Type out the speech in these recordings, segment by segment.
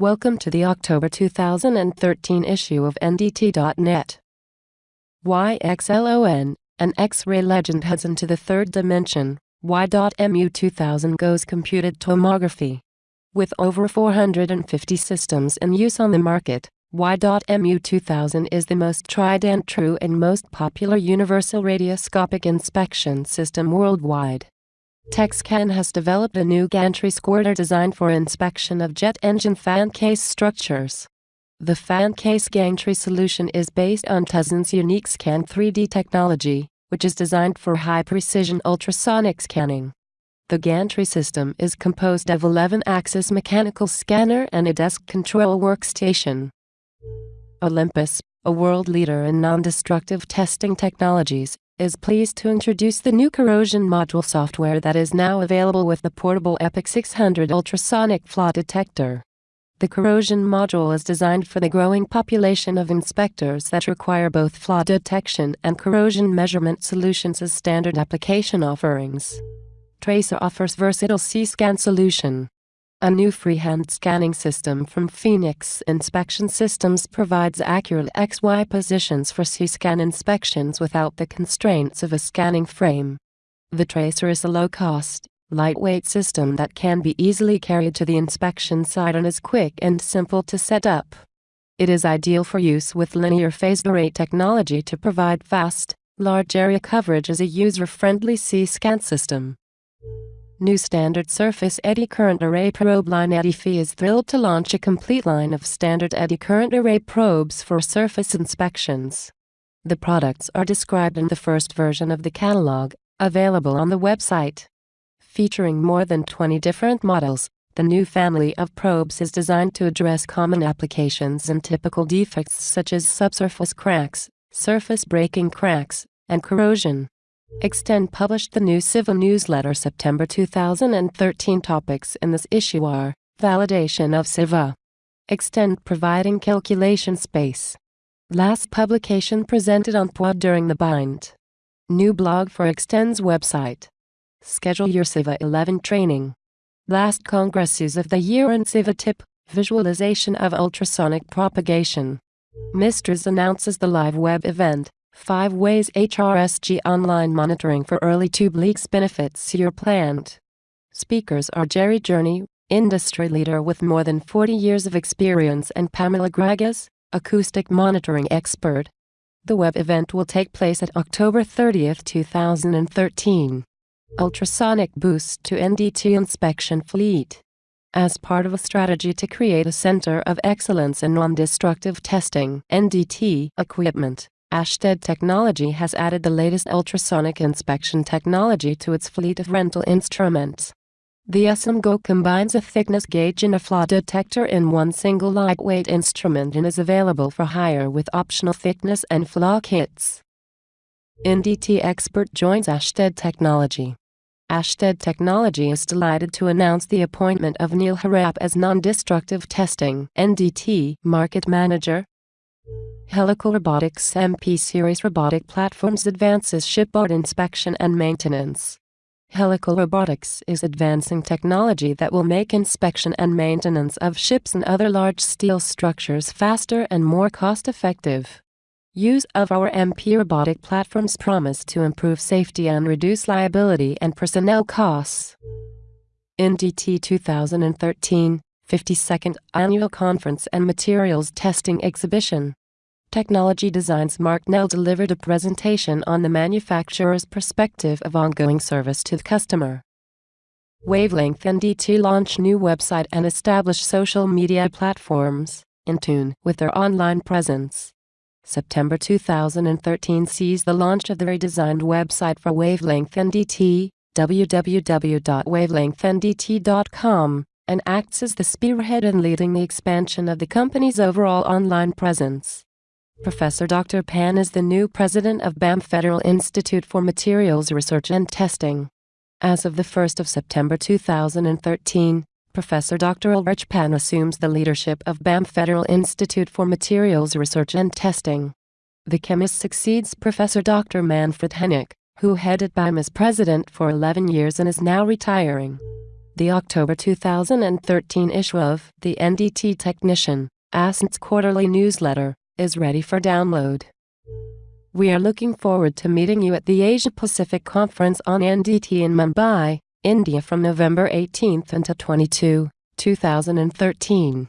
Welcome to the October 2013 issue of NDT.net. YXLON, an X-ray legend heads into the third dimension. Y.MU 2000 goes computed tomography. With over 450 systems in use on the market, Y.MU 2000 is the most tried and true and most popular universal radioscopic inspection system worldwide. TecScan has developed a new gantry squirter designed for inspection of jet engine fan case structures. The fan case gantry solution is based on Tezon's unique Scan 3D technology, which is designed for high-precision ultrasonic scanning. The gantry system is composed of 11-axis mechanical scanner and a desk control workstation. Olympus, a world leader in non-destructive testing technologies, is pleased to introduce the new corrosion module software that is now available with the portable EPOCH 600 ultrasonic flaw detector. The corrosion module is designed for the growing population of inspectors that require both flaw detection and corrosion measurement solutions as standard application offerings. Tracer offers versatile C-scan solution. A new freehand scanning system from Phoenix Inspection Systems provides accurate XY positions for C-scan inspections without the constraints of a scanning frame. The tracer is a low-cost, lightweight system that can be easily carried to the inspection site and is quick and simple to set up. It is ideal for use with linear phased array technology to provide fast, large area coverage as a user-friendly C-scan system. New standard surface eddy current array probe line EddyFi is thrilled to launch a complete line of standard eddy current array probes for surface inspections. The products are described in the first version of the catalog, available on the website. Featuring more than 20 different models, the new family of probes is designed to address common applications and typical defects such as subsurface cracks, surface breaking cracks, and corrosion. Extende published the new CIVA newsletter September 2013 topics in this issue are Validation of CIVA Extende providing calculation space. Last publication presented on PWA during the bind. New blog for Extende's website. Schedule your CIVA 11 training. Last congresses of the year and CIVA tip Visualization of ultrasonic propagation. Mistras announces the live web event 5 ways HRSG online monitoring for early tube leaks benefits your plant. Speakers are Jerry Journey, industry leader with more than 40 years of experience and Pamela Gragas, acoustic monitoring expert. The web event will take place at October 30, 2013. Ultrasonic boost to NDT inspection fleet. As part of a strategy to create a center of excellence in non-destructive testing NDT equipment, Ashtead Technology has added the latest ultrasonic inspection technology to its fleet of rental instruments. The SMGO combines a thickness gauge and a flaw detector in one single lightweight instrument and is available for hire with optional thickness and flaw kits. NDT expert joins Ashtead Technology. Ashtead Technology is delighted to announce the appointment of Neil Harap as Non-Destructive Testing NDT Market Manager Helical Robotics MP Series robotic platforms advances shipboard inspection and maintenance. Helical Robotics is advancing technology that will make inspection and maintenance of ships and other large steel structures faster and more cost-effective. Use of our MP robotic platforms promise to improve safety and reduce liability and personnel costs. NDT 2013 52nd Annual Conference and Materials Testing Exhibition Technology Designs Mark Nell delivered a presentation on the manufacturer's perspective of ongoing service to the customer. Wavelength NDT launch new website and establish social media platforms, in tune with their online presence. September 2013 sees the launch of the redesigned website for Wavelength NDT, www.wavelengthndt.com, and acts as the spearhead in leading the expansion of the company's overall online presence. Professor Dr. Panne is the new president of BAM Federal Institute for Materials Research and Testing. As of the 1st of September 2013, Professor Dr. Ulrich Panne assumes the leadership of BAM Federal Institute for Materials Research and Testing. The chemist succeeds Professor Dr. Manfred Hennecke, who headed BAM as president for 11 years and is now retiring. The October 2013 issue of the NDT Technician, ASNT's quarterly newsletter, is ready for download. We are looking forward to meeting you at the Asia Pacific Conference on NDT in Mumbai, India from November 18th until 22, 2013.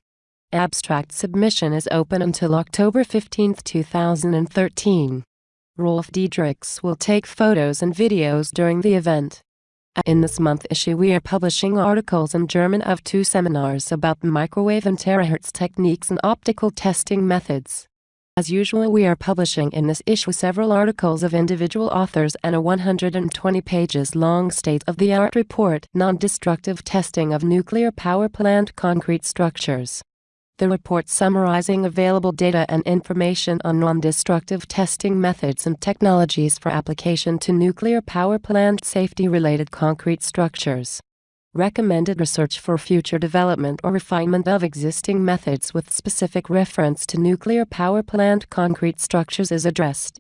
Abstract submission is open until October 15, 2013. Rolf Diederichs will take photos and videos during the event. In this month issue we are publishing articles in German of two seminars about microwave and terahertz techniques and optical testing methods. As usual we are publishing in this issue several articles of individual authors and a 120 pages long state-of-the-art report Non-destructive testing of nuclear power plant concrete structures the report summarizing available data and information on non-destructive testing methods and technologies for application to nuclear power plant safety-related concrete structures. Recommended research for future development or refinement of existing methods with specific reference to nuclear power plant concrete structures is addressed.